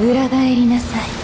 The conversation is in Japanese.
裏返りなさい。